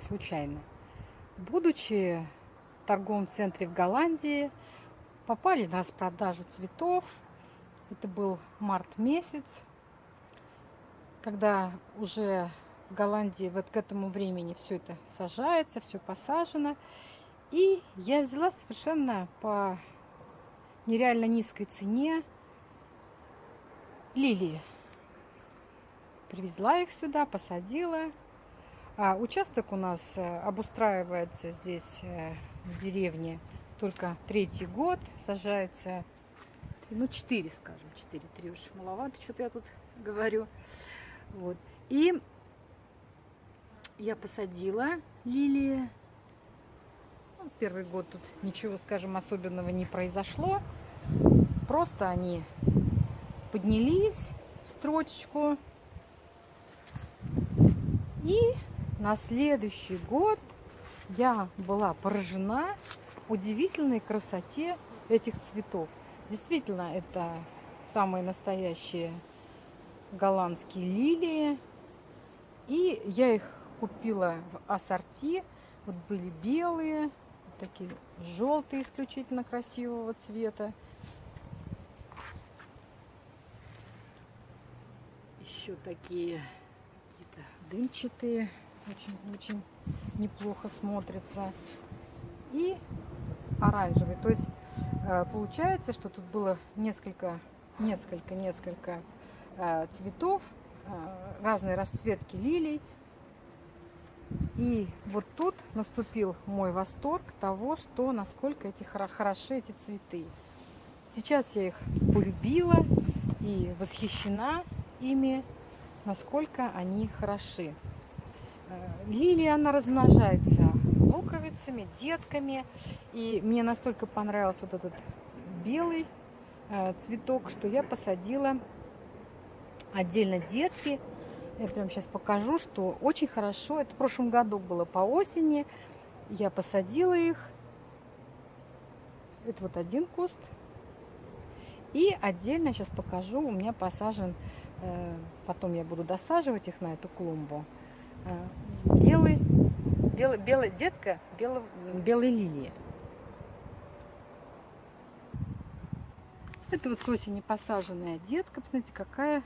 сказать, случайно. Будучи в торговом центре в Голландии, попали на распродажу цветов. Это был март месяц, когда уже в Голландии вот к этому времени все это сажается, все посажено. И я взяла совершенно по нереально низкой цене лилии. Привезла их сюда, посадила. А участок у нас э, обустраивается здесь э, в деревне только третий год. Сажается, ну, четыре, скажем, четыре, три уж маловато, что-то я тут говорю. Вот. И я посадила лилии. Ну, первый год тут ничего, скажем, особенного не произошло. Просто они поднялись в строчечку. И на следующий год я была поражена удивительной красоте этих цветов. Действительно, это самые настоящие голландские лилии. И я их купила в ассорти. Вот были белые, такие желтые, исключительно красивого цвета. Еще такие какие-то дымчатые, очень-очень неплохо смотрятся. И оранжевый. То есть э, получается, что тут было несколько, несколько, несколько э, цветов, э, разной расцветки лилий. И вот тут наступил мой восторг того, что насколько эти хороши эти цветы. Сейчас я их полюбила и восхищена ими, насколько они хороши. Лилия, она размножается луковицами, детками. И мне настолько понравился вот этот белый э, цветок, что я посадила отдельно детки. Я прям сейчас покажу, что очень хорошо. Это в прошлом году было по осени. Я посадила их. Это вот один куст. И отдельно сейчас покажу, у меня посажен, э, потом я буду досаживать их на эту клумбу. Э, белый, белый, белая детка белой, белой лилии. Это вот с осени посаженная детка. Посмотрите, какая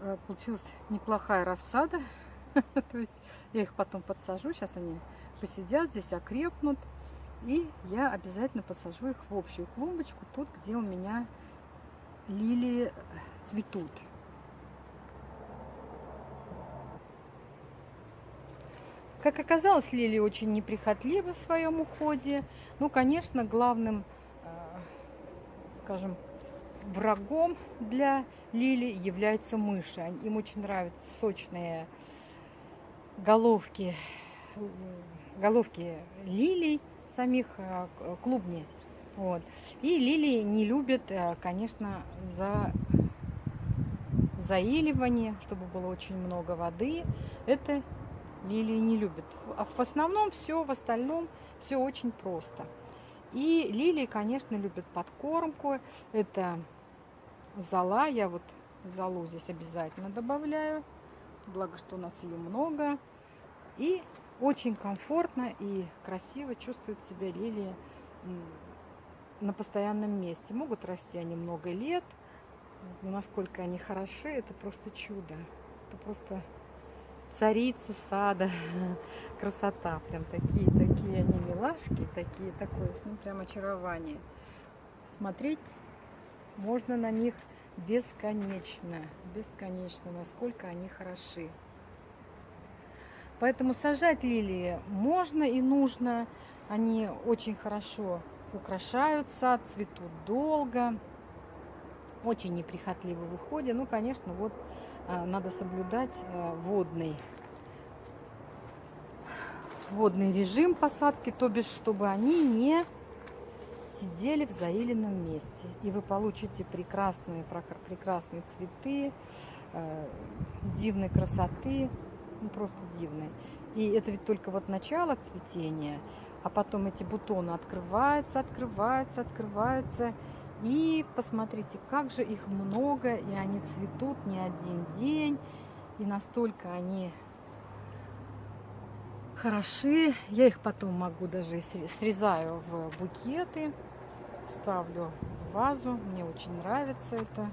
э, получилась неплохая рассада. То есть я их потом подсажу. Сейчас они посидят здесь, окрепнут. И я обязательно посажу их в общую клумбочку, тут, где у меня лилии цветут. Как оказалось, Лили очень неприхотлива в своем уходе. Ну, конечно, главным, э, скажем, врагом для Лили являются мыши. Им очень нравятся сочные головки, головки лилий, самих э, клубни. Вот. И лилии не любят, э, конечно, за заиливание, чтобы было очень много воды. Это лилии не любят. А в основном все, в остальном все очень просто. И лилии, конечно, любят подкормку. Это зола. Я вот золу здесь обязательно добавляю. Благо, что у нас ее много. И очень комфортно и красиво чувствует себя лилии на постоянном месте. Могут расти они много лет. Но насколько они хороши, это просто чудо. Это просто царица сада. Красота. Прям такие, такие они милашки. Такие, такое, ну прям очарование. Смотреть можно на них бесконечно. Бесконечно, насколько они хороши. Поэтому сажать лилии можно и нужно. Они очень хорошо украшают сад, цветут долго. Очень неприхотливо в уходе. Ну, конечно, вот надо соблюдать а, водный, водный режим посадки, то бишь, чтобы они не сидели в заиленном месте. И вы получите прекрасные, прекрасные цветы, э, дивной красоты, ну, просто дивные. И это ведь только вот начало цветения, а потом эти бутоны открываются, открываются, открываются. И посмотрите, как же их много, и они цветут не один день, и настолько они хороши. Я их потом могу даже срезаю в букеты, ставлю в вазу. Мне очень нравится это.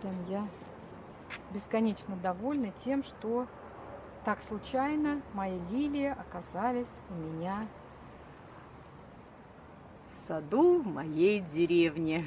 Прям я бесконечно довольна тем, что так случайно мои лилии оказались у меня саду в моей деревне.